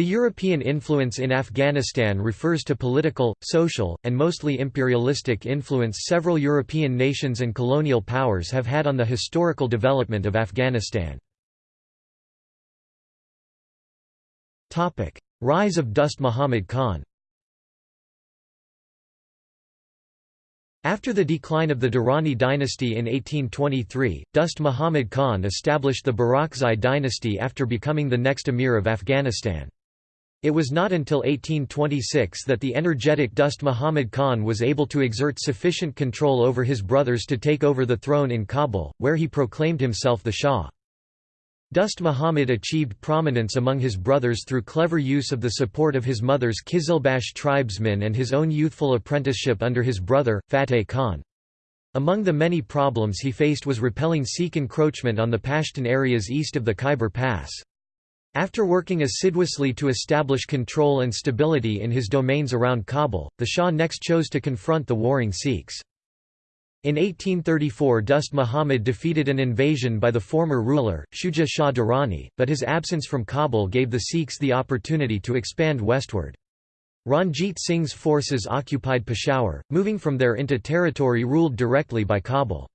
The European influence in Afghanistan refers to political, social, and mostly imperialistic influence several European nations and colonial powers have had on the historical development of Afghanistan. Rise of Dost Muhammad Khan After the decline of the Durrani dynasty in 1823, Dost Muhammad Khan established the Barakzai dynasty after becoming the next emir of Afghanistan. It was not until 1826 that the energetic Dost Muhammad Khan was able to exert sufficient control over his brothers to take over the throne in Kabul, where he proclaimed himself the Shah. Dost Muhammad achieved prominence among his brothers through clever use of the support of his mother's Kizilbash tribesmen and his own youthful apprenticeship under his brother, Fateh Khan. Among the many problems he faced was repelling Sikh encroachment on the Pashtun areas east of the Khyber Pass. After working assiduously to establish control and stability in his domains around Kabul, the Shah next chose to confront the warring Sikhs. In 1834 Dost Muhammad defeated an invasion by the former ruler, Shuja Shah Durrani, but his absence from Kabul gave the Sikhs the opportunity to expand westward. Ranjit Singh's forces occupied Peshawar, moving from there into territory ruled directly by Kabul.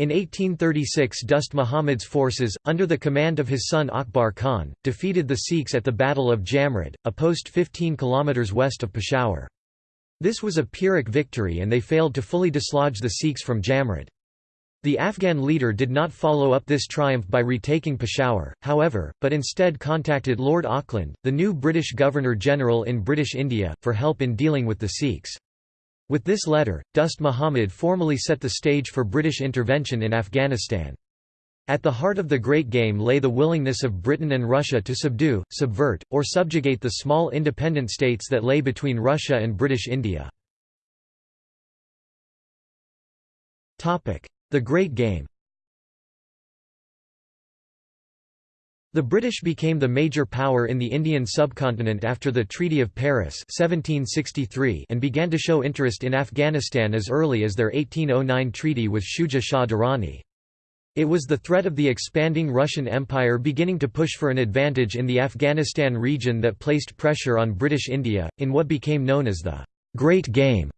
In 1836 Dost Muhammad's forces, under the command of his son Akbar Khan, defeated the Sikhs at the Battle of Jamrud, a post 15 km west of Peshawar. This was a Pyrrhic victory and they failed to fully dislodge the Sikhs from Jamrud. The Afghan leader did not follow up this triumph by retaking Peshawar, however, but instead contacted Lord Auckland, the new British Governor-General in British India, for help in dealing with the Sikhs. With this letter, Dost Muhammad formally set the stage for British intervention in Afghanistan. At the heart of the Great Game lay the willingness of Britain and Russia to subdue, subvert, or subjugate the small independent states that lay between Russia and British India. The Great Game The British became the major power in the Indian subcontinent after the Treaty of Paris 1763 and began to show interest in Afghanistan as early as their 1809 treaty with Shuja Shah Durrani. It was the threat of the expanding Russian Empire beginning to push for an advantage in the Afghanistan region that placed pressure on British India, in what became known as the Great Game.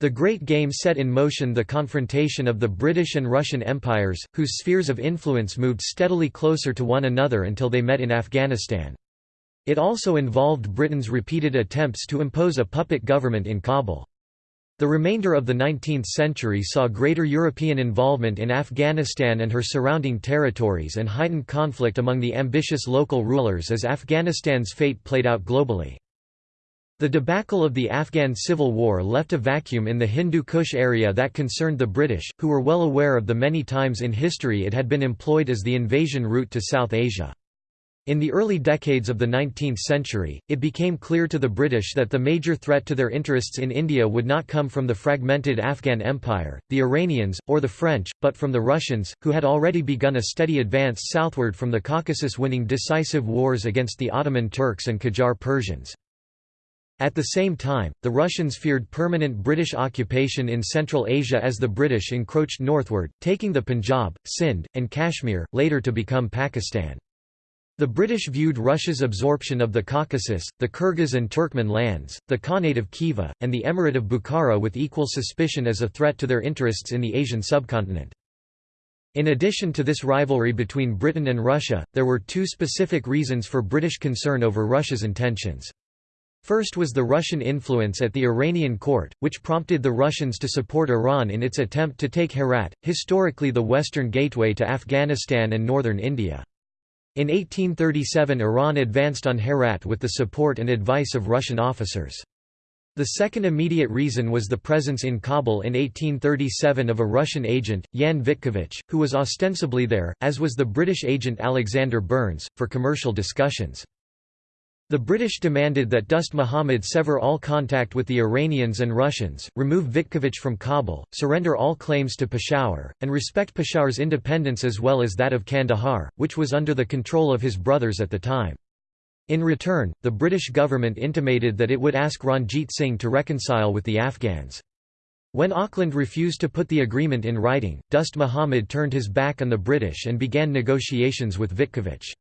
The Great Game set in motion the confrontation of the British and Russian empires, whose spheres of influence moved steadily closer to one another until they met in Afghanistan. It also involved Britain's repeated attempts to impose a puppet government in Kabul. The remainder of the 19th century saw greater European involvement in Afghanistan and her surrounding territories and heightened conflict among the ambitious local rulers as Afghanistan's fate played out globally. The debacle of the Afghan Civil War left a vacuum in the Hindu Kush area that concerned the British, who were well aware of the many times in history it had been employed as the invasion route to South Asia. In the early decades of the 19th century, it became clear to the British that the major threat to their interests in India would not come from the fragmented Afghan Empire, the Iranians, or the French, but from the Russians, who had already begun a steady advance southward from the Caucasus winning decisive wars against the Ottoman Turks and Qajar Persians. At the same time, the Russians feared permanent British occupation in Central Asia as the British encroached northward, taking the Punjab, Sindh, and Kashmir, later to become Pakistan. The British viewed Russia's absorption of the Caucasus, the Kyrgyz and Turkmen lands, the Khanate of Khiva, and the Emirate of Bukhara with equal suspicion as a threat to their interests in the Asian subcontinent. In addition to this rivalry between Britain and Russia, there were two specific reasons for British concern over Russia's intentions. First was the Russian influence at the Iranian court, which prompted the Russians to support Iran in its attempt to take Herat, historically the western gateway to Afghanistan and northern India. In 1837 Iran advanced on Herat with the support and advice of Russian officers. The second immediate reason was the presence in Kabul in 1837 of a Russian agent, Jan Vitkovich, who was ostensibly there, as was the British agent Alexander Burnes, for commercial discussions. The British demanded that Dost Muhammad sever all contact with the Iranians and Russians, remove Vitkovich from Kabul, surrender all claims to Peshawar, and respect Peshawar's independence as well as that of Kandahar, which was under the control of his brothers at the time. In return, the British government intimated that it would ask Ranjit Singh to reconcile with the Afghans. When Auckland refused to put the agreement in writing, Dost Muhammad turned his back on the British and began negotiations with Vitkovich.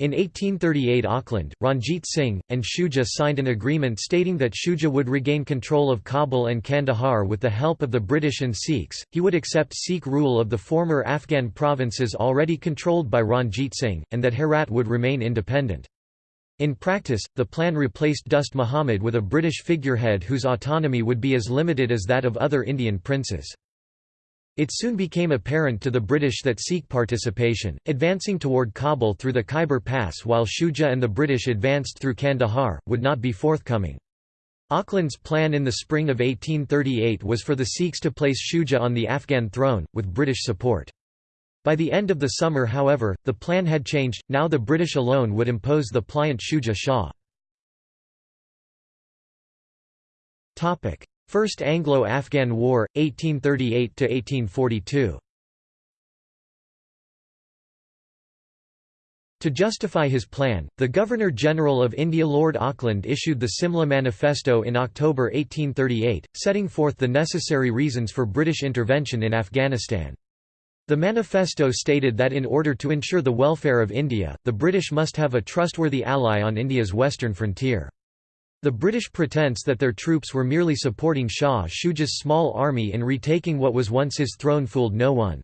In 1838 Auckland, Ranjit Singh, and Shuja signed an agreement stating that Shuja would regain control of Kabul and Kandahar with the help of the British and Sikhs, he would accept Sikh rule of the former Afghan provinces already controlled by Ranjit Singh, and that Herat would remain independent. In practice, the plan replaced Dost Muhammad with a British figurehead whose autonomy would be as limited as that of other Indian princes. It soon became apparent to the British that Sikh participation, advancing toward Kabul through the Khyber Pass while Shuja and the British advanced through Kandahar, would not be forthcoming. Auckland's plan in the spring of 1838 was for the Sikhs to place Shuja on the Afghan throne, with British support. By the end of the summer however, the plan had changed, now the British alone would impose the pliant Shuja Shah. First Anglo-Afghan War, 1838–1842 To justify his plan, the Governor-General of India Lord Auckland issued the Simla Manifesto in October 1838, setting forth the necessary reasons for British intervention in Afghanistan. The manifesto stated that in order to ensure the welfare of India, the British must have a trustworthy ally on India's western frontier. The British pretense that their troops were merely supporting Shah Shuja's small army in retaking what was once his throne fooled no one.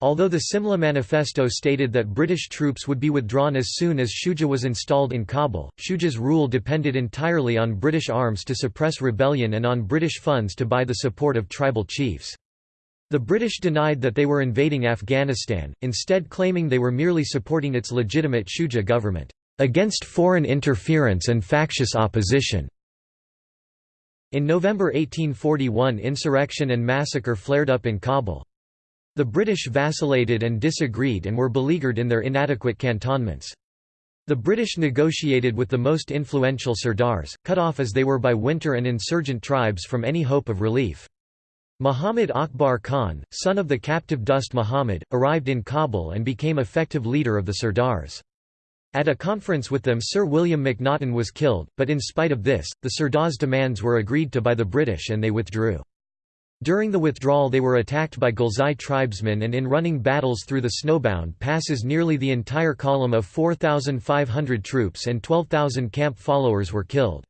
Although the Simla Manifesto stated that British troops would be withdrawn as soon as Shuja was installed in Kabul, Shuja's rule depended entirely on British arms to suppress rebellion and on British funds to buy the support of tribal chiefs. The British denied that they were invading Afghanistan, instead claiming they were merely supporting its legitimate Shuja government against foreign interference and factious opposition. In November 1841 insurrection and massacre flared up in Kabul. The British vacillated and disagreed and were beleaguered in their inadequate cantonments. The British negotiated with the most influential Sardars, cut off as they were by winter and insurgent tribes from any hope of relief. Muhammad Akbar Khan, son of the captive Dost Muhammad, arrived in Kabul and became effective leader of the Sardars. At a conference with them Sir William Macnaghten was killed, but in spite of this, the Sardars' demands were agreed to by the British and they withdrew. During the withdrawal they were attacked by Ghilzai tribesmen and in running battles through the snowbound passes nearly the entire column of 4,500 troops and 12,000 camp followers were killed.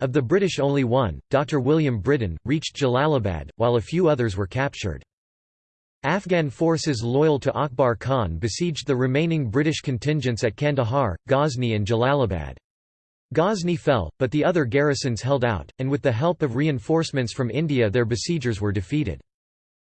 Of the British only one, Dr. William Brydon, reached Jalalabad, while a few others were captured. Afghan forces loyal to Akbar Khan besieged the remaining British contingents at Kandahar, Ghazni and Jalalabad. Ghazni fell, but the other garrisons held out, and with the help of reinforcements from India their besiegers were defeated.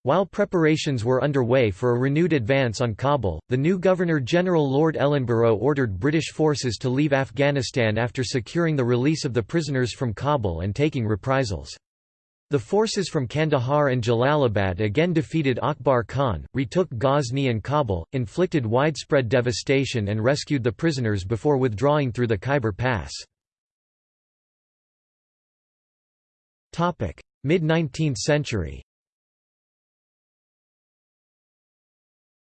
While preparations were underway for a renewed advance on Kabul, the new Governor-General Lord Ellenborough ordered British forces to leave Afghanistan after securing the release of the prisoners from Kabul and taking reprisals. The forces from Kandahar and Jalalabad again defeated Akbar Khan, retook Ghazni and Kabul, inflicted widespread devastation and rescued the prisoners before withdrawing through the Khyber Pass. Mid-19th century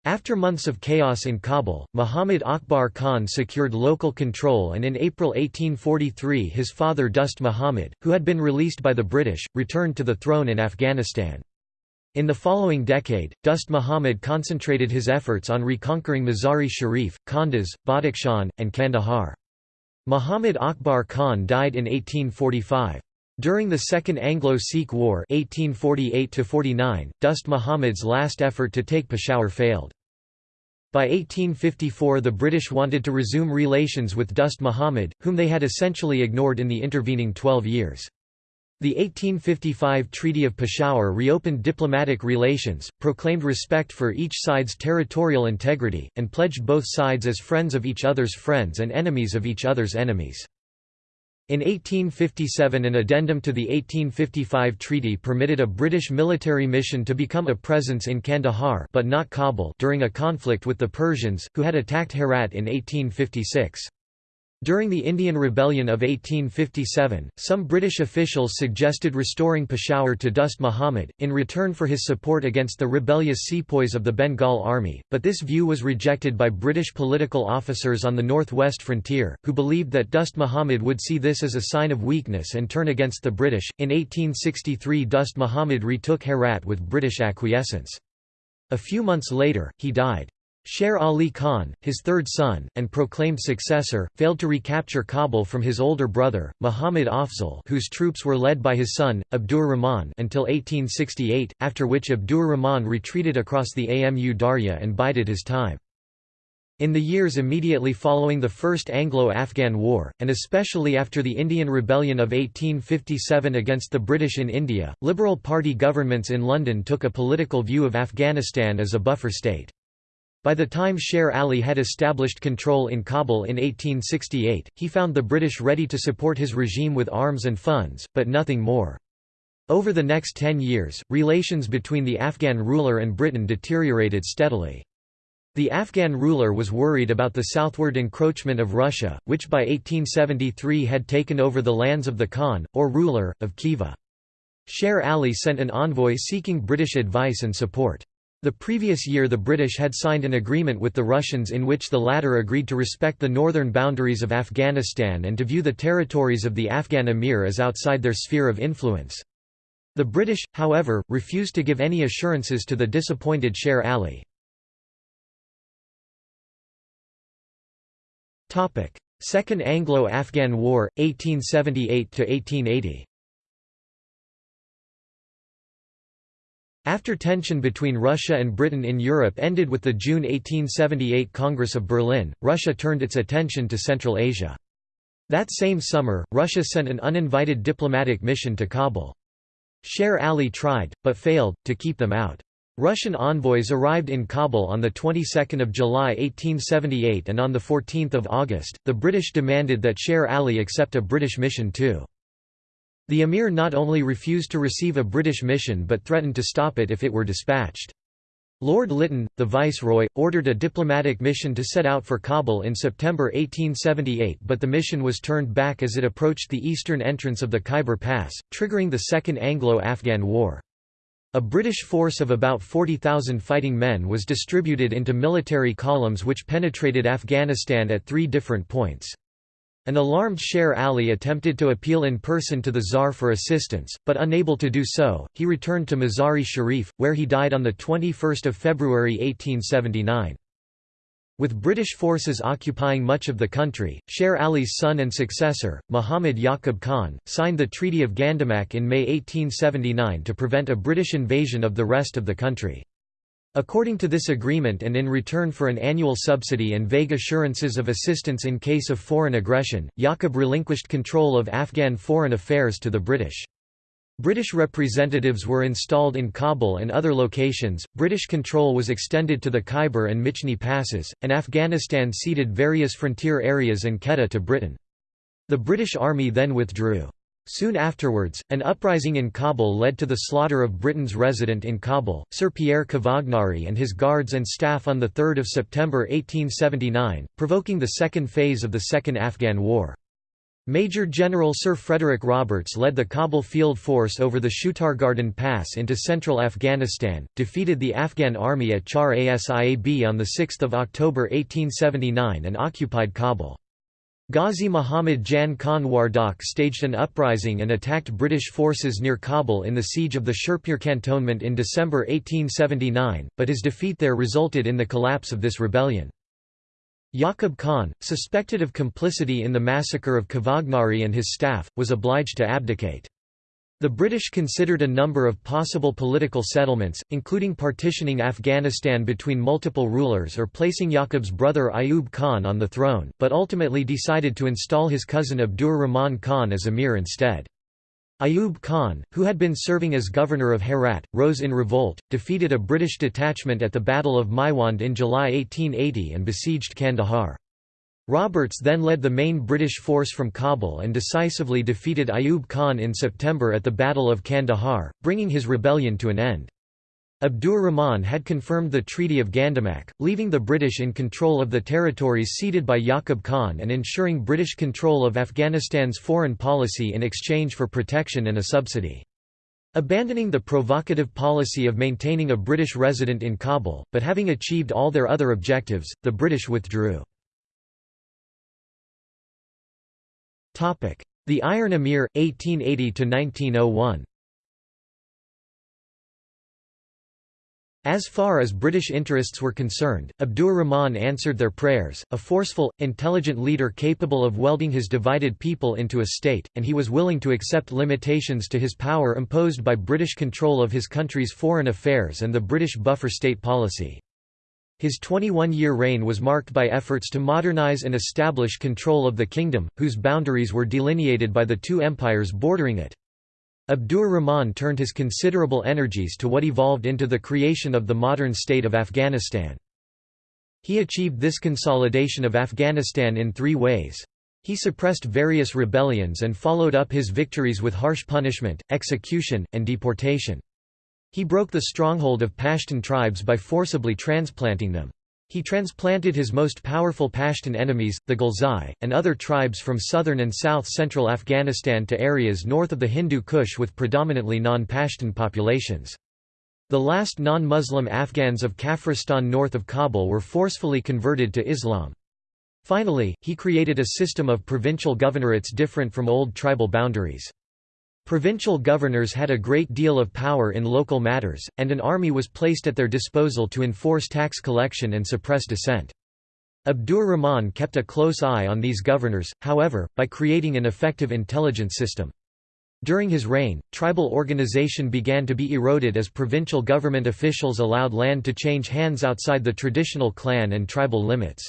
After months of chaos in Kabul, Muhammad Akbar Khan secured local control and in April 1843 his father Dost Muhammad, who had been released by the British, returned to the throne in Afghanistan. In the following decade, Dost Muhammad concentrated his efforts on reconquering Mazari Sharif, Kunduz, Badakhshan, and Kandahar. Muhammad Akbar Khan died in 1845. During the Second Anglo-Sikh War 1848 Dost Muhammad's last effort to take Peshawar failed. By 1854 the British wanted to resume relations with Dost Muhammad, whom they had essentially ignored in the intervening twelve years. The 1855 Treaty of Peshawar reopened diplomatic relations, proclaimed respect for each side's territorial integrity, and pledged both sides as friends of each other's friends and enemies of each other's enemies. In 1857 an addendum to the 1855 treaty permitted a British military mission to become a presence in Kandahar but not Kabul during a conflict with the Persians, who had attacked Herat in 1856. During the Indian Rebellion of 1857, some British officials suggested restoring Peshawar to Dost Muhammad, in return for his support against the rebellious sepoys of the Bengal Army, but this view was rejected by British political officers on the northwest frontier, who believed that Dost Muhammad would see this as a sign of weakness and turn against the British. In 1863 Dost Muhammad retook Herat with British acquiescence. A few months later, he died. Sher Ali Khan, his third son, and proclaimed successor, failed to recapture Kabul from his older brother, Muhammad Afzal whose troops were led by his son, Abdur Rahman until 1868, after which Abdur Rahman retreated across the Amu Darya and bided his time. In the years immediately following the First Anglo-Afghan War, and especially after the Indian Rebellion of 1857 against the British in India, Liberal Party governments in London took a political view of Afghanistan as a buffer state. By the time Sher Ali had established control in Kabul in 1868, he found the British ready to support his regime with arms and funds, but nothing more. Over the next ten years, relations between the Afghan ruler and Britain deteriorated steadily. The Afghan ruler was worried about the southward encroachment of Russia, which by 1873 had taken over the lands of the Khan, or ruler, of Khiva. Sher Ali sent an envoy seeking British advice and support. The previous year the British had signed an agreement with the Russians in which the latter agreed to respect the northern boundaries of Afghanistan and to view the territories of the Afghan emir as outside their sphere of influence. The British, however, refused to give any assurances to the disappointed Sher Ali. Second Anglo-Afghan War, 1878–1880 After tension between Russia and Britain in Europe ended with the June 1878 Congress of Berlin, Russia turned its attention to Central Asia. That same summer, Russia sent an uninvited diplomatic mission to Kabul. Sher Ali tried, but failed, to keep them out. Russian envoys arrived in Kabul on the 22nd of July 1878 and on the 14th of August, the British demanded that Sher Ali accept a British mission too. The emir not only refused to receive a British mission but threatened to stop it if it were dispatched. Lord Lytton, the viceroy, ordered a diplomatic mission to set out for Kabul in September 1878 but the mission was turned back as it approached the eastern entrance of the Khyber Pass, triggering the Second Anglo-Afghan War. A British force of about 40,000 fighting men was distributed into military columns which penetrated Afghanistan at three different points. An alarmed Sher Ali attempted to appeal in person to the Tsar for assistance, but unable to do so, he returned to Mazari Sharif, where he died on 21 February 1879. With British forces occupying much of the country, Sher Ali's son and successor, Muhammad Yaqub Khan, signed the Treaty of Gandamak in May 1879 to prevent a British invasion of the rest of the country. According to this agreement and in return for an annual subsidy and vague assurances of assistance in case of foreign aggression, Yaqub relinquished control of Afghan foreign affairs to the British. British representatives were installed in Kabul and other locations, British control was extended to the Khyber and Michni passes, and Afghanistan ceded various frontier areas and Quetta to Britain. The British Army then withdrew. Soon afterwards, an uprising in Kabul led to the slaughter of Britain's resident in Kabul, Sir Pierre Cavagnari and his guards and staff on 3 September 1879, provoking the second phase of the Second Afghan War. Major General Sir Frederick Roberts led the Kabul Field Force over the Shutargardan Pass into central Afghanistan, defeated the Afghan army at Char Asiab on 6 October 1879 and occupied Kabul. Ghazi Muhammad Jan Khan Wardak staged an uprising and attacked British forces near Kabul in the siege of the Sherpur cantonment in December 1879, but his defeat there resulted in the collapse of this rebellion. Yaqub Khan, suspected of complicity in the massacre of Cavagnari and his staff, was obliged to abdicate. The British considered a number of possible political settlements, including partitioning Afghanistan between multiple rulers or placing Yaqub's brother Ayub Khan on the throne, but ultimately decided to install his cousin Abdur Rahman Khan as emir instead. Ayub Khan, who had been serving as governor of Herat, rose in revolt, defeated a British detachment at the Battle of Maiwand in July 1880 and besieged Kandahar. Roberts then led the main British force from Kabul and decisively defeated Ayub Khan in September at the Battle of Kandahar, bringing his rebellion to an end. Abdur Rahman had confirmed the Treaty of Gandamak, leaving the British in control of the territories ceded by Yaqub Khan and ensuring British control of Afghanistan's foreign policy in exchange for protection and a subsidy. Abandoning the provocative policy of maintaining a British resident in Kabul, but having achieved all their other objectives, the British withdrew. The Iron Emir, 1880–1901 As far as British interests were concerned, Abdur Rahman answered their prayers, a forceful, intelligent leader capable of welding his divided people into a state, and he was willing to accept limitations to his power imposed by British control of his country's foreign affairs and the British buffer state policy. His 21-year reign was marked by efforts to modernize and establish control of the kingdom, whose boundaries were delineated by the two empires bordering it. Abdur Rahman turned his considerable energies to what evolved into the creation of the modern state of Afghanistan. He achieved this consolidation of Afghanistan in three ways. He suppressed various rebellions and followed up his victories with harsh punishment, execution, and deportation. He broke the stronghold of Pashtun tribes by forcibly transplanting them. He transplanted his most powerful Pashtun enemies, the Ghilzai, and other tribes from southern and south-central Afghanistan to areas north of the Hindu Kush with predominantly non-Pashtun populations. The last non-Muslim Afghans of Kafiristan north of Kabul were forcefully converted to Islam. Finally, he created a system of provincial governorates different from old tribal boundaries. Provincial governors had a great deal of power in local matters, and an army was placed at their disposal to enforce tax collection and suppress dissent. Abdur Rahman kept a close eye on these governors, however, by creating an effective intelligence system. During his reign, tribal organization began to be eroded as provincial government officials allowed land to change hands outside the traditional clan and tribal limits.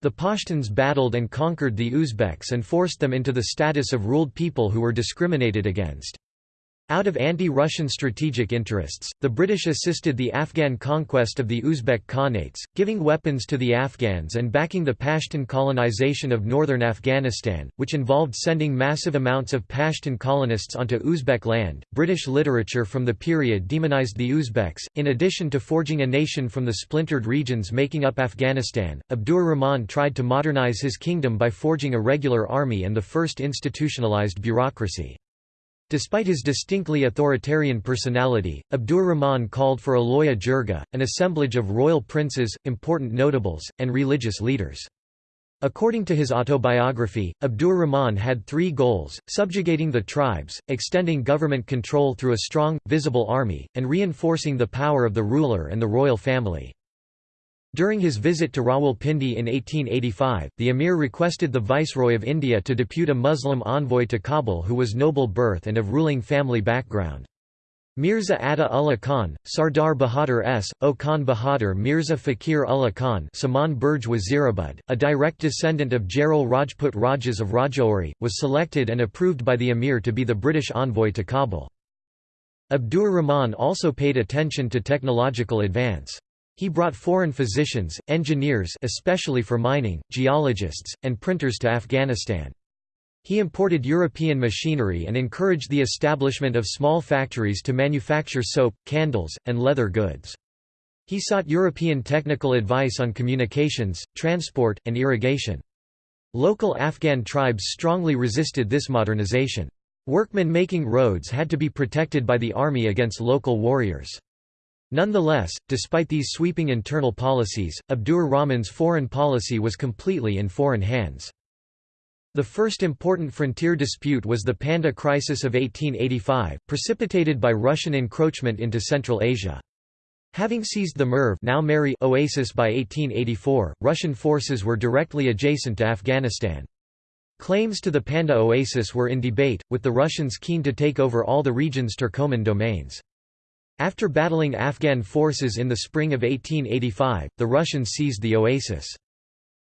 The Pashtuns battled and conquered the Uzbeks and forced them into the status of ruled people who were discriminated against. Out of anti-Russian strategic interests, the British assisted the Afghan conquest of the Uzbek Khanates, giving weapons to the Afghans and backing the Pashtun colonization of northern Afghanistan, which involved sending massive amounts of Pashtun colonists onto Uzbek land. British literature from the period demonized the Uzbeks, in addition to forging a nation from the splintered regions making up Afghanistan. Abdur Rahman tried to modernize his kingdom by forging a regular army and the first institutionalized bureaucracy. Despite his distinctly authoritarian personality, Abdur Rahman called for a loya jirga, an assemblage of royal princes, important notables, and religious leaders. According to his autobiography, Abdur Rahman had three goals, subjugating the tribes, extending government control through a strong, visible army, and reinforcing the power of the ruler and the royal family. During his visit to Rawalpindi in 1885, the emir requested the Viceroy of India to depute a Muslim envoy to Kabul who was noble birth and of ruling family background. Mirza Atta Ullah Khan, Sardar Bahadur S. O Khan Bahadur Mirza Fakir Ullah Khan Saman Burj Wazirabad, a direct descendant of Jairal Rajput Rajas of Rajouri, was selected and approved by the emir to be the British envoy to Kabul. Abdur Rahman also paid attention to technological advance. He brought foreign physicians, engineers especially for mining, geologists, and printers to Afghanistan. He imported European machinery and encouraged the establishment of small factories to manufacture soap, candles, and leather goods. He sought European technical advice on communications, transport, and irrigation. Local Afghan tribes strongly resisted this modernization. Workmen making roads had to be protected by the army against local warriors. Nonetheless, despite these sweeping internal policies, Abdur Rahman's foreign policy was completely in foreign hands. The first important frontier dispute was the Panjdeh Crisis of 1885, precipitated by Russian encroachment into Central Asia. Having seized the Merv now Mary oasis by 1884, Russian forces were directly adjacent to Afghanistan. Claims to the Panjdeh oasis were in debate, with the Russians keen to take over all the region's Turkoman domains. After battling Afghan forces in the spring of 1885, the Russians seized the oasis.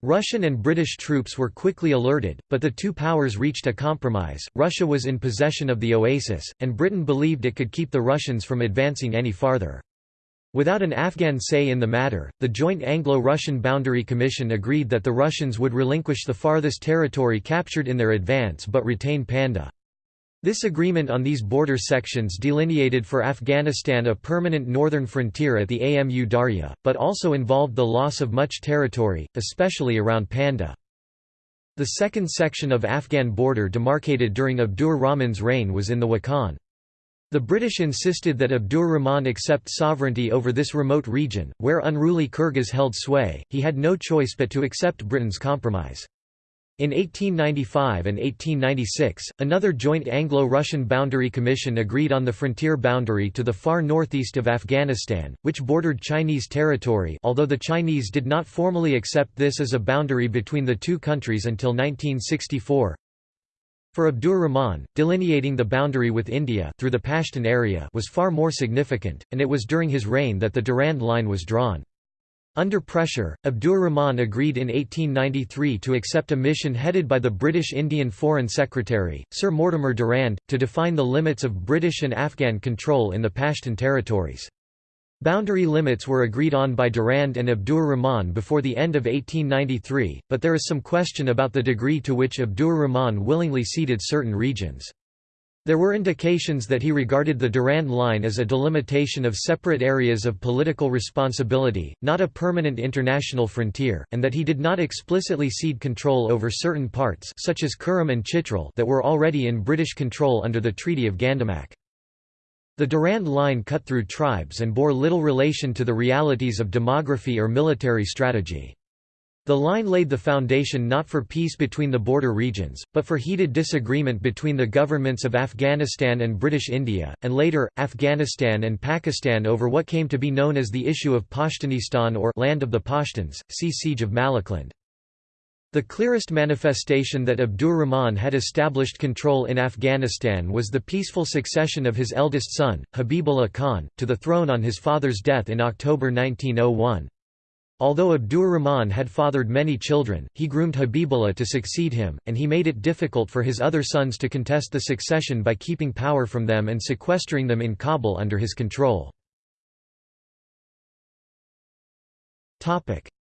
Russian and British troops were quickly alerted, but the two powers reached a compromise. Russia was in possession of the oasis, and Britain believed it could keep the Russians from advancing any farther. Without an Afghan say in the matter, the Joint Anglo-Russian Boundary Commission agreed that the Russians would relinquish the farthest territory captured in their advance but retain Panjdeh. This agreement on these border sections delineated for Afghanistan a permanent northern frontier at the Amu Darya, but also involved the loss of much territory, especially around Panjdeh. The second section of Afghan border demarcated during Abdur Rahman's reign was in the Wakhan. The British insisted that Abdur Rahman accept sovereignty over this remote region, where unruly Kyrgyz held sway, he had no choice but to accept Britain's compromise. In 1895 and 1896, another joint Anglo-Russian Boundary Commission agreed on the frontier boundary to the far northeast of Afghanistan, which bordered Chinese territory although the Chinese did not formally accept this as a boundary between the two countries until 1964. For Abdur Rahman, delineating the boundary with India through the Pashtun area was far more significant, and it was during his reign that the Durand Line was drawn. Under pressure, Abdur Rahman agreed in 1893 to accept a mission headed by the British Indian Foreign Secretary, Sir Mortimer Durand, to define the limits of British and Afghan control in the Pashtun territories. Boundary limits were agreed on by Durand and Abdur Rahman before the end of 1893, but there is some question about the degree to which Abdur Rahman willingly ceded certain regions. There were indications that he regarded the Durand Line as a delimitation of separate areas of political responsibility, not a permanent international frontier, and that he did not explicitly cede control over certain parts such as Kurram and Chitral that were already in British control under the Treaty of Gandamak. The Durand Line cut through tribes and bore little relation to the realities of demography or military strategy. The line laid the foundation not for peace between the border regions, but for heated disagreement between the governments of Afghanistan and British India, and later, Afghanistan and Pakistan over what came to be known as the issue of Pashtunistan or Land of the Pashtuns, see Siege of Malakand. The clearest manifestation that Abdur Rahman had established control in Afghanistan was the peaceful succession of his eldest son, Habibullah Khan, to the throne on his father's death in October 1901. Although Abdur Rahman had fathered many children, he groomed Habibullah to succeed him, and he made it difficult for his other sons to contest the succession by keeping power from them and sequestering them in Kabul under his control.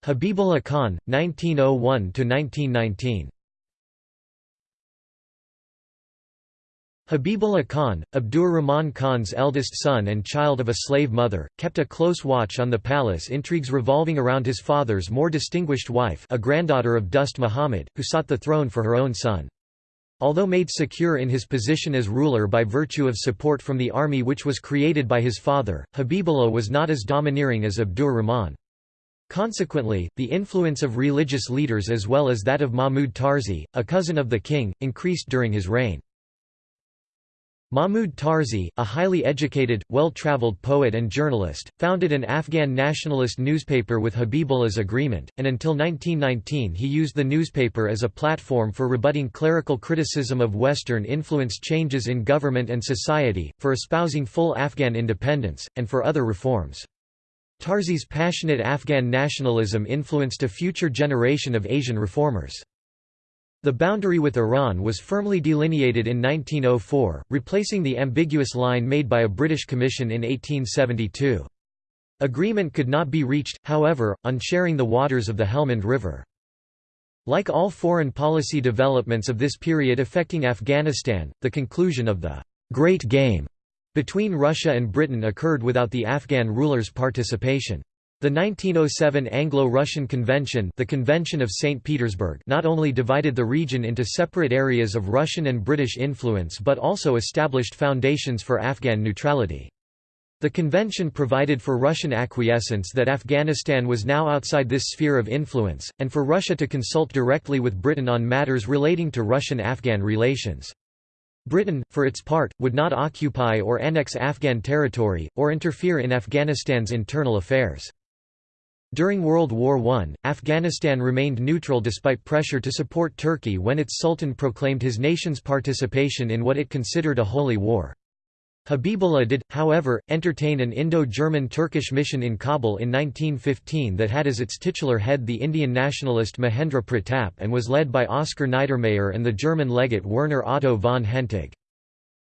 Habibullah Khan, 1901–1919 Habibullah Khan, Abdur Rahman Khan's eldest son and child of a slave mother, kept a close watch on the palace intrigues revolving around his father's more distinguished wife a granddaughter of Dost Muhammad, who sought the throne for her own son. Although made secure in his position as ruler by virtue of support from the army which was created by his father, Habibullah was not as domineering as Abdur Rahman. Consequently, the influence of religious leaders as well as that of Mahmud Tarzi, a cousin of the king, increased during his reign. Mahmud Tarzi, a highly educated, well-traveled poet and journalist, founded an Afghan nationalist newspaper with Habibullah's agreement, and until 1919 he used the newspaper as a platform for rebutting clerical criticism of Western-influenced changes in government and society, for espousing full Afghan independence, and for other reforms. Tarzi's passionate Afghan nationalism influenced a future generation of Asian reformers. The boundary with Iran was firmly delineated in 1904, replacing the ambiguous line made by a British commission in 1872. Agreement could not be reached, however, on sharing the waters of the Helmand River. Like all foreign policy developments of this period affecting Afghanistan, the conclusion of the «Great Game» between Russia and Britain occurred without the Afghan rulers' participation. The 1907 Anglo-Russian Convention the Convention of St. Petersburg not only divided the region into separate areas of Russian and British influence but also established foundations for Afghan neutrality. The convention provided for Russian acquiescence that Afghanistan was now outside this sphere of influence, and for Russia to consult directly with Britain on matters relating to Russian-Afghan relations. Britain, for its part, would not occupy or annex Afghan territory, or interfere in Afghanistan's internal affairs. During World War I, Afghanistan remained neutral despite pressure to support Turkey when its sultan proclaimed his nation's participation in what it considered a holy war. Habibullah did, however, entertain an Indo-German-Turkish mission in Kabul in 1915 that had as its titular head the Indian nationalist Mahendra Pratap and was led by Oskar Niedermayer and the German legate Werner Otto von Hentig.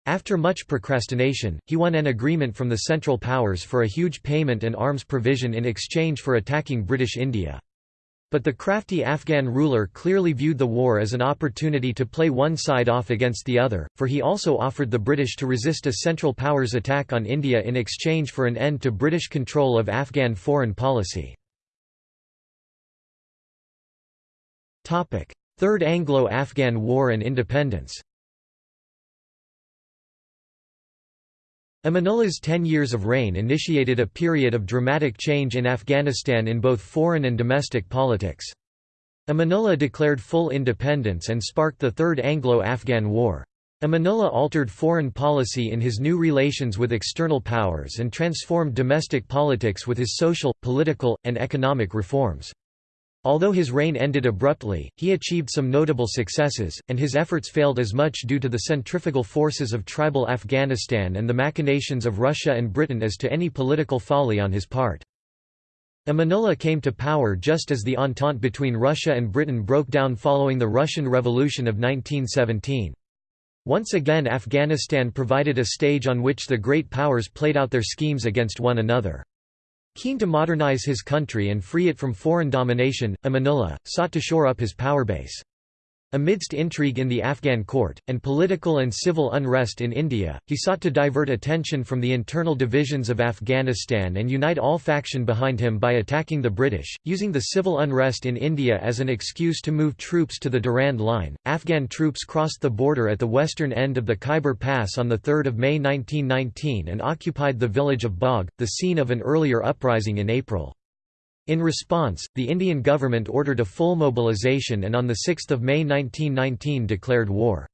After much procrastination, he won an agreement from the Central Powers for a huge payment and arms provision in exchange for attacking British India. But the crafty Afghan ruler clearly viewed the war as an opportunity to play one side off against the other, for he also offered the British to resist a Central Powers attack on India in exchange for an end to British control of Afghan foreign policy. Third Anglo-Afghan War and Independence Amanullah's ten years of reign initiated a period of dramatic change in Afghanistan in both foreign and domestic politics. Amanullah declared full independence and sparked the Third Anglo-Afghan War. Amanullah altered foreign policy in his new relations with external powers and transformed domestic politics with his social, political, and economic reforms. Although his reign ended abruptly, he achieved some notable successes, and his efforts failed as much due to the centrifugal forces of tribal Afghanistan and the machinations of Russia and Britain as to any political folly on his part. Amanullah came to power just as the entente between Russia and Britain broke down following the Russian Revolution of 1917. Once again Afghanistan provided a stage on which the great powers played out their schemes against one another. Keen to modernize his country and free it from foreign domination, Amanullah, sought to shore up his power base. Amidst intrigue in the Afghan court, and political and civil unrest in India, he sought to divert attention from the internal divisions of Afghanistan and unite all faction behind him by attacking the British, using the civil unrest in India as an excuse to move troops to the Durand Line. Afghan troops crossed the border at the western end of the Khyber Pass on 3 May 1919 and occupied the village of Bagh, the scene of an earlier uprising in April. In response, the Indian government ordered a full mobilization and on 6 May 1919 declared war.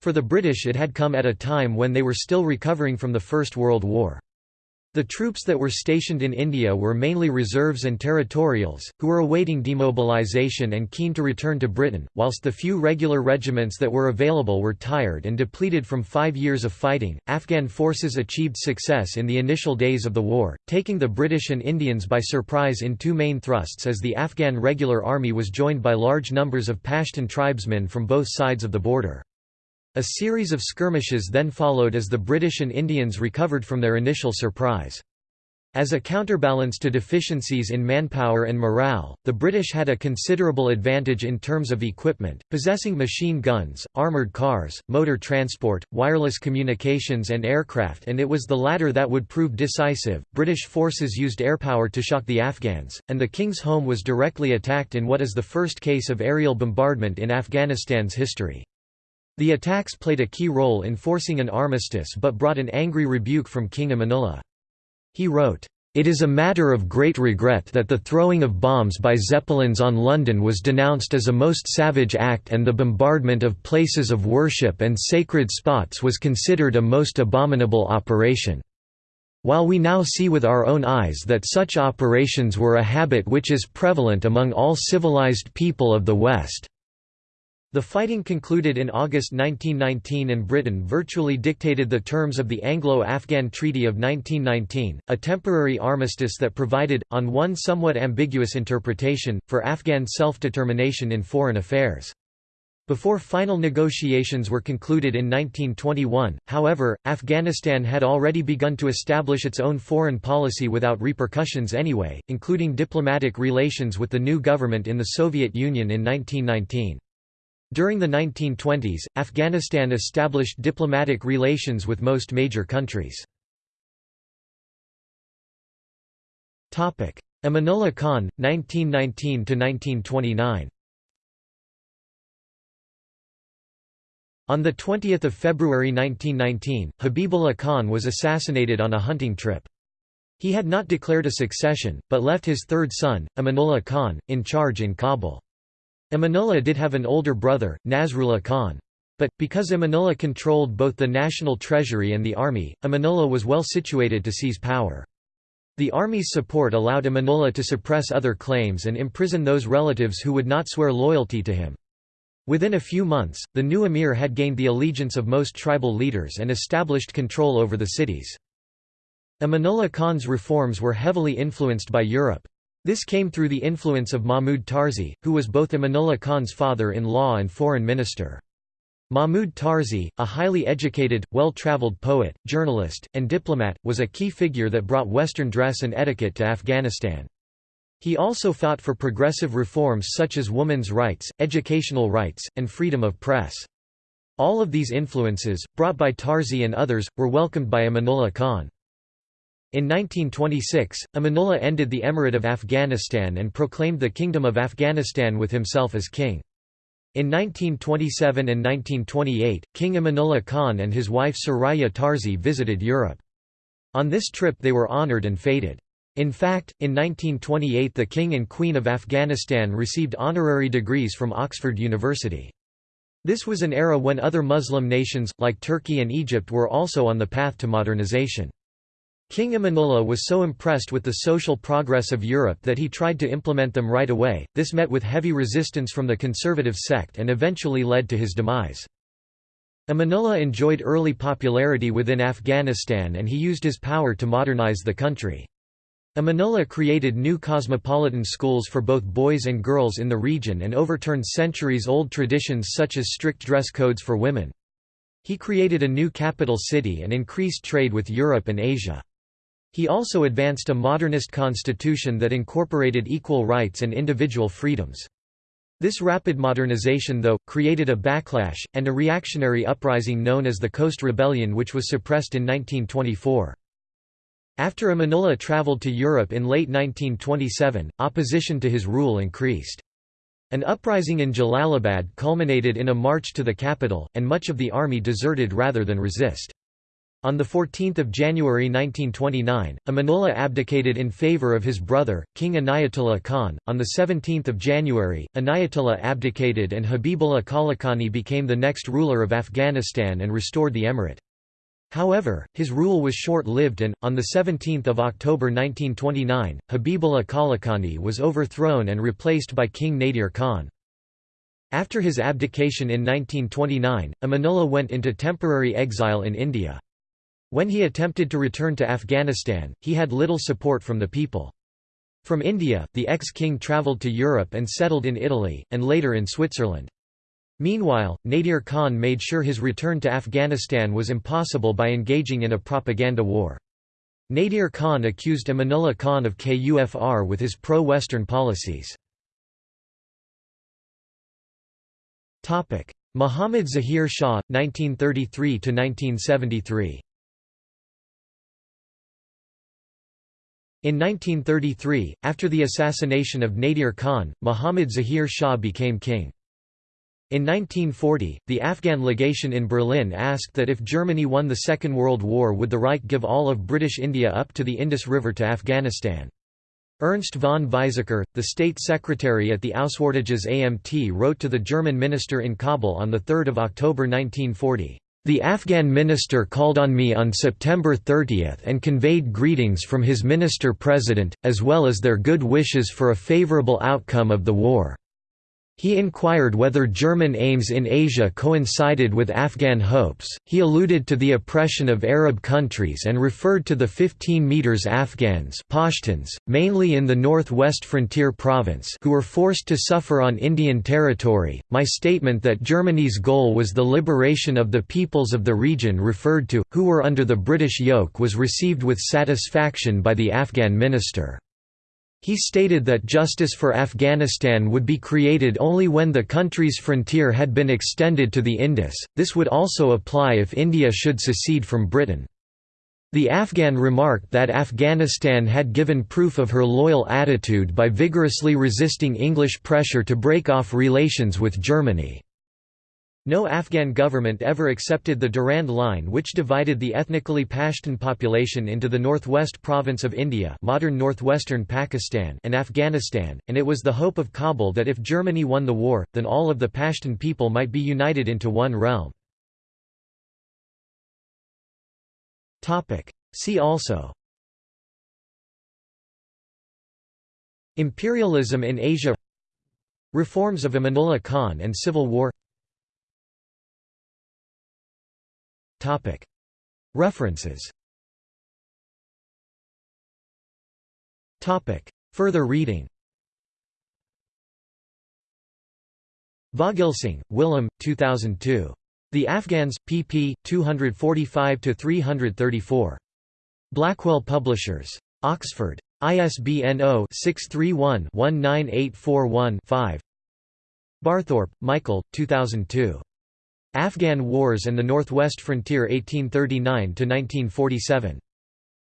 For the British it had come at a time when they were still recovering from the First World War. The troops that were stationed in India were mainly reserves and territorials, who were awaiting demobilisation and keen to return to Britain, whilst the few regular regiments that were available were tired and depleted from five years of fighting. Afghan forces achieved success in the initial days of the war, taking the British and Indians by surprise in two main thrusts as the Afghan regular army was joined by large numbers of Pashtun tribesmen from both sides of the border. A series of skirmishes then followed as the British and Indians recovered from their initial surprise. As a counterbalance to deficiencies in manpower and morale, the British had a considerable advantage in terms of equipment, possessing machine guns, armoured cars, motor transport, wireless communications, and aircraft, and it was the latter that would prove decisive. British forces used airpower to shock the Afghans, and the King's home was directly attacked in what is the first case of aerial bombardment in Afghanistan's history. The attacks played a key role in forcing an armistice but brought an angry rebuke from King Amanullah. He wrote, "...it is a matter of great regret that the throwing of bombs by Zeppelins on London was denounced as a most savage act and the bombardment of places of worship and sacred spots was considered a most abominable operation." While we now see with our own eyes that such operations were a habit which is prevalent among all civilized people of the West. The fighting concluded in August 1919 and Britain virtually dictated the terms of the Anglo-Afghan Treaty of 1919, a temporary armistice that provided, on one somewhat ambiguous interpretation, for Afghan self-determination in foreign affairs. Before final negotiations were concluded in 1921, however, Afghanistan had already begun to establish its own foreign policy without repercussions anyway, including diplomatic relations with the new government in the Soviet Union in 1919. During the 1920s, Afghanistan established diplomatic relations with most major countries. Amanullah Khan, 1919–1929 On 20 February 1919, Habibullah Khan was assassinated on a hunting trip. He had not declared a succession, but left his third son, Amanullah Khan, in charge in Kabul. Amanullah did have an older brother, Nasrullah Khan. But, because Amanullah controlled both the national treasury and the army, Amanullah was well situated to seize power. The army's support allowed Amanullah to suppress other claims and imprison those relatives who would not swear loyalty to him. Within a few months, the new emir had gained the allegiance of most tribal leaders and established control over the cities. Amanullah Khan's reforms were heavily influenced by Europe. This came through the influence of Mahmud Tarzi, who was both Amanullah Khan's father-in-law and foreign minister. Mahmud Tarzi, a highly educated, well-traveled poet, journalist, and diplomat, was a key figure that brought Western dress and etiquette to Afghanistan. He also fought for progressive reforms such as women's rights, educational rights, and freedom of press. All of these influences, brought by Tarzi and others, were welcomed by Amanullah Khan. In 1926, Amanullah ended the Emirate of Afghanistan and proclaimed the Kingdom of Afghanistan with himself as king. In 1927 and 1928, King Amanullah Khan and his wife Soraya Tarzi visited Europe. On this trip they were honoured and feted. In fact, in 1928 the King and Queen of Afghanistan received honorary degrees from Oxford University. This was an era when other Muslim nations, like Turkey and Egypt were also on the path to modernization. King Amanullah was so impressed with the social progress of Europe that he tried to implement them right away, this met with heavy resistance from the conservative sect and eventually led to his demise. Amanullah enjoyed early popularity within Afghanistan and he used his power to modernize the country. Amanullah created new cosmopolitan schools for both boys and girls in the region and overturned centuries-old traditions such as strict dress codes for women. He created a new capital city and increased trade with Europe and Asia. He also advanced a modernist constitution that incorporated equal rights and individual freedoms. This rapid modernization though, created a backlash, and a reactionary uprising known as the Khost Rebellion which was suppressed in 1924. After Amanullah travelled to Europe in late 1927, opposition to his rule increased. An uprising in Jalalabad culminated in a march to the capital, and much of the army deserted rather than resist. On 14 January 1929, Amanullah abdicated in favour of his brother, King Inayatullah Khan. On 17 January, Inayatullah abdicated and Habibullah Kalakani became the next ruler of Afghanistan and restored the emirate. However, his rule was short-lived and, on 17 October 1929, Habibullah Kalakani was overthrown and replaced by King Nadir Khan. After his abdication in 1929, Amanullah went into temporary exile in India. When he attempted to return to Afghanistan, he had little support from the people. From India, the ex-king travelled to Europe and settled in Italy, and later in Switzerland. Meanwhile, Nadir Khan made sure his return to Afghanistan was impossible by engaging in a propaganda war. Nadir Khan accused Amanullah Khan of KUFR with his pro-Western policies. Muhammad Zahir Shah, 1933–1973 In 1933, after the assassination of Nadir Khan, Muhammad Zahir Shah became king. In 1940, the Afghan legation in Berlin asked that if Germany won the Second World War would the Reich give all of British India up to the Indus River to Afghanistan. Ernst von Weizsäcker, the state secretary at the Auswärtiges Amt wrote to the German minister in Kabul on 3 October 1940. The Afghan minister called on me on September 30 and conveyed greetings from his minister-president, as well as their good wishes for a favourable outcome of the war. He inquired whether German aims in Asia coincided with Afghan hopes. He alluded to the oppression of Arab countries and referred to the 15 meters Afghans, Pashtuns, mainly in the northwest frontier province, who were forced to suffer on Indian territory. My statement that Germany's goal was the liberation of the peoples of the region referred to, who were under the British yoke, was received with satisfaction by the Afghan minister. He stated that justice for Afghanistan would be created only when the country's frontier had been extended to the Indus, this would also apply if India should secede from Britain. The Afghan remarked that Afghanistan had given proof of her loyal attitude by vigorously resisting English pressure to break off relations with Germany. No Afghan government ever accepted the Durand Line which divided the ethnically Pashtun population into the northwest province of India modern northwestern Pakistan and Afghanistan, and it was the hope of Kabul that if Germany won the war, then all of the Pashtun people might be united into one realm. See also Imperialism in Asia Reforms of Amanullah Khan and Civil War References Further reading Vogelsang, Willem, 2002. The Afghans, pp. 245–334. Blackwell Publishers. Oxford. ISBN 0-631-19841-5 Barthorp, Michael, 2002. Afghan Wars and the Northwest Frontier 1839–1947.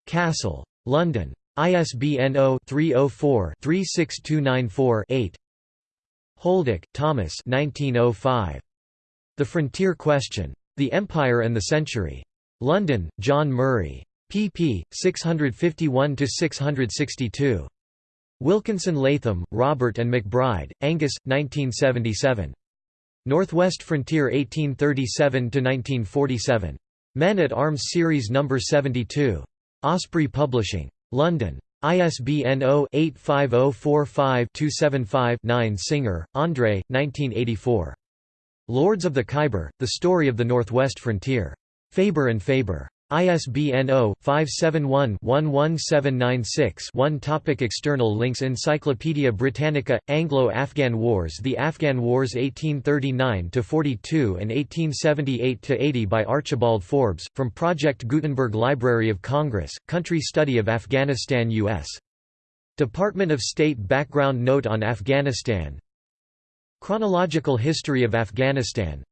Castle. London. ISBN 0-304-36294-8 Holdich, Thomas 1905. The Frontier Question. The Empire and the Century. London, John Murray. pp. 651–662. Wilkinson Latham, Robert and McBride, Angus, 1977. Northwest Frontier 1837–1947. Men at Arms Series No. 72. Osprey Publishing. London. ISBN 0-85045-275-9 Singer, André, 1984. Lords of the Khyber, The Story of the Northwest Frontier. Faber and Faber. ISBN 0-571-11796-1 Topic External links Encyclopædia Britannica – Anglo-Afghan Wars The Afghan Wars 1839–42 and 1878–80 by Archibald Forbes, from Project Gutenberg Library of Congress, Country Study of Afghanistan U.S. Department of State Background Note on Afghanistan. Chronological History of Afghanistan.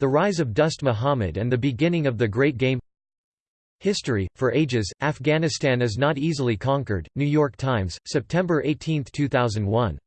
The Rise of Dost Muhammad and the Beginning of the Great Game History, for Ages, Afghanistan is not easily conquered, New York Times, September 18, 2001.